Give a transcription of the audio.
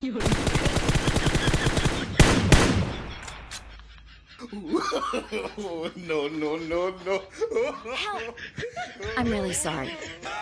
no, no, no, no. Help! I'm really sorry.